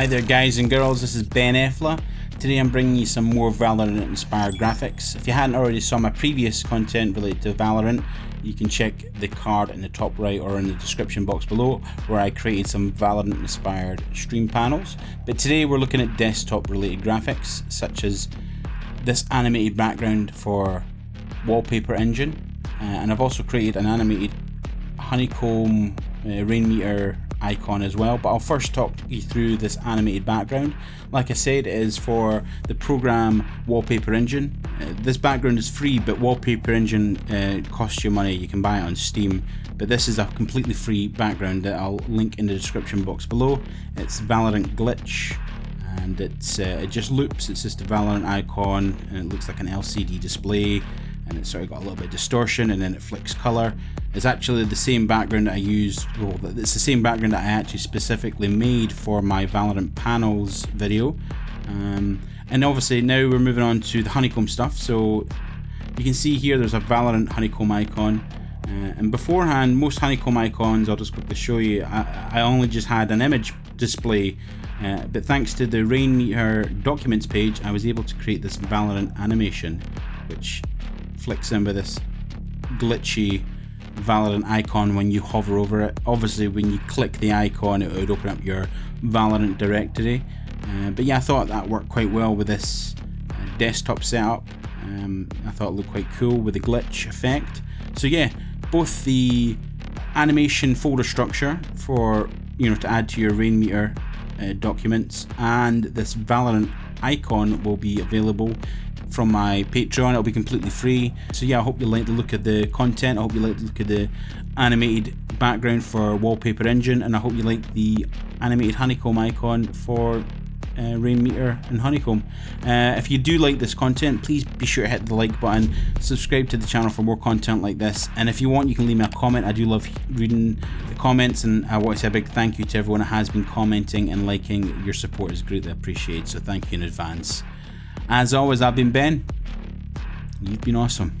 Hi there guys and girls, this is Ben Efla. Today I'm bringing you some more Valorant inspired graphics. If you hadn't already saw my previous content related to Valorant, you can check the card in the top right or in the description box below where I created some Valorant inspired stream panels. But today we're looking at desktop related graphics such as this animated background for Wallpaper Engine uh, and I've also created an animated honeycomb uh, Rainmeter icon as well but I'll first talk you through this animated background. Like I said it is for the program Wallpaper Engine. Uh, this background is free but Wallpaper Engine uh, costs you money. You can buy it on Steam but this is a completely free background that I'll link in the description box below. It's Valorant Glitch and it's uh, it just loops. It's just a Valorant icon and it looks like an LCD display and it's sort of got a little bit of distortion and then it flicks color it's actually the same background that I used well, it's the same background that I actually specifically made for my Valorant panels video. Um, and obviously now we're moving on to the honeycomb stuff. So you can see here there's a Valorant honeycomb icon. Uh, and beforehand most honeycomb icons I'll just quickly show you I, I only just had an image display uh, but thanks to the Rainmeter documents page I was able to create this Valorant animation which flicks in with this glitchy Valorant icon when you hover over it. Obviously when you click the icon it would open up your Valorant directory. Uh, but yeah, I thought that worked quite well with this uh, desktop setup. Um, I thought it looked quite cool with the glitch effect. So yeah, both the animation folder structure for you know to add to your Rainmeter uh, documents and this Valorant icon will be available from my Patreon. It'll be completely free. So yeah, I hope you like the look of the content. I hope you like the look of the animated background for Wallpaper Engine, and I hope you like the animated honeycomb icon for uh, Rainmeter and Honeycomb. Uh, if you do like this content, please be sure to hit the like button, subscribe to the channel for more content like this, and if you want, you can leave me a comment. I do love reading the comments, and I want to say a big thank you to everyone that has been commenting and liking. Your support is greatly appreciated, so thank you in advance. As always, I've been Ben. You've been awesome.